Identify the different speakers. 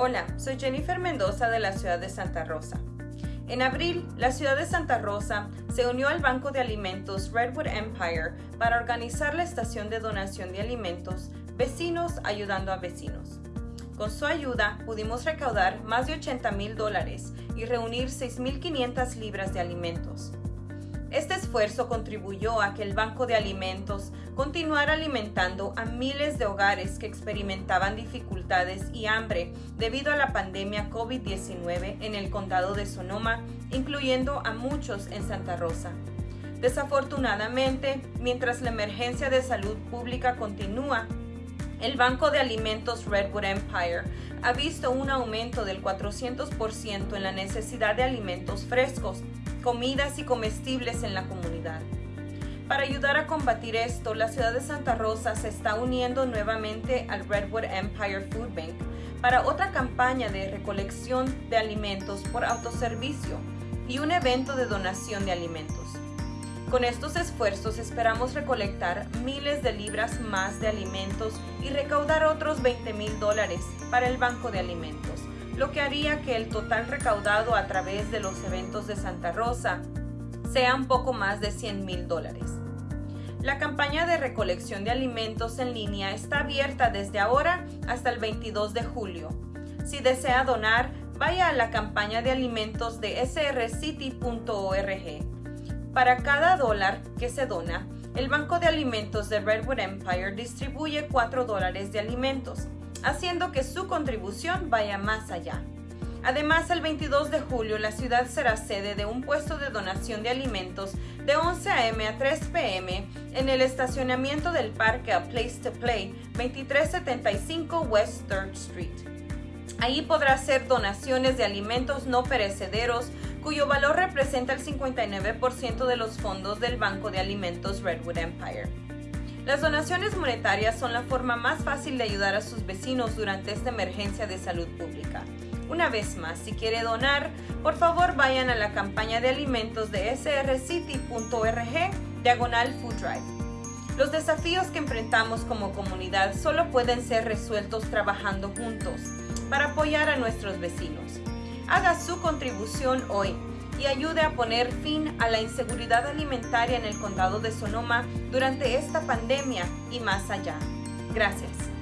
Speaker 1: Hola, soy Jennifer Mendoza de la ciudad de Santa Rosa. En abril, la ciudad de Santa Rosa se unió al Banco de Alimentos Redwood Empire para organizar la estación de donación de alimentos Vecinos Ayudando a Vecinos. Con su ayuda pudimos recaudar más de 80 mil dólares y reunir 6.500 libras de alimentos. Este esfuerzo contribuyó a que el Banco de Alimentos continuara alimentando a miles de hogares que experimentaban dificultades y hambre debido a la pandemia COVID-19 en el condado de Sonoma, incluyendo a muchos en Santa Rosa. Desafortunadamente, mientras la emergencia de salud pública continúa, el Banco de Alimentos Redwood Empire ha visto un aumento del 400% en la necesidad de alimentos frescos comidas y comestibles en la comunidad. Para ayudar a combatir esto, la ciudad de Santa Rosa se está uniendo nuevamente al Redwood Empire Food Bank para otra campaña de recolección de alimentos por autoservicio y un evento de donación de alimentos. Con estos esfuerzos esperamos recolectar miles de libras más de alimentos y recaudar otros 20 mil dólares para el Banco de Alimentos lo que haría que el total recaudado a través de los eventos de Santa Rosa sea un poco más de 100 mil dólares. La campaña de recolección de alimentos en línea está abierta desde ahora hasta el 22 de julio. Si desea donar, vaya a la campaña de alimentos de srcity.org. Para cada dólar que se dona, el Banco de Alimentos de Redwood Empire distribuye 4 dólares de alimentos haciendo que su contribución vaya más allá. Además, el 22 de julio la ciudad será sede de un puesto de donación de alimentos de 11 a.m. a 3 p.m. en el estacionamiento del parque A Place to Play 2375 West 3rd Street. Ahí podrá hacer donaciones de alimentos no perecederos cuyo valor representa el 59% de los fondos del Banco de Alimentos Redwood Empire. Las donaciones monetarias son la forma más fácil de ayudar a sus vecinos durante esta emergencia de salud pública. Una vez más, si quiere donar, por favor vayan a la campaña de alimentos de srcity.org diagonal food drive. Los desafíos que enfrentamos como comunidad solo pueden ser resueltos trabajando juntos para apoyar a nuestros vecinos. Haga su contribución hoy y ayude a poner fin a la inseguridad alimentaria en el condado de Sonoma durante esta pandemia y más allá. Gracias.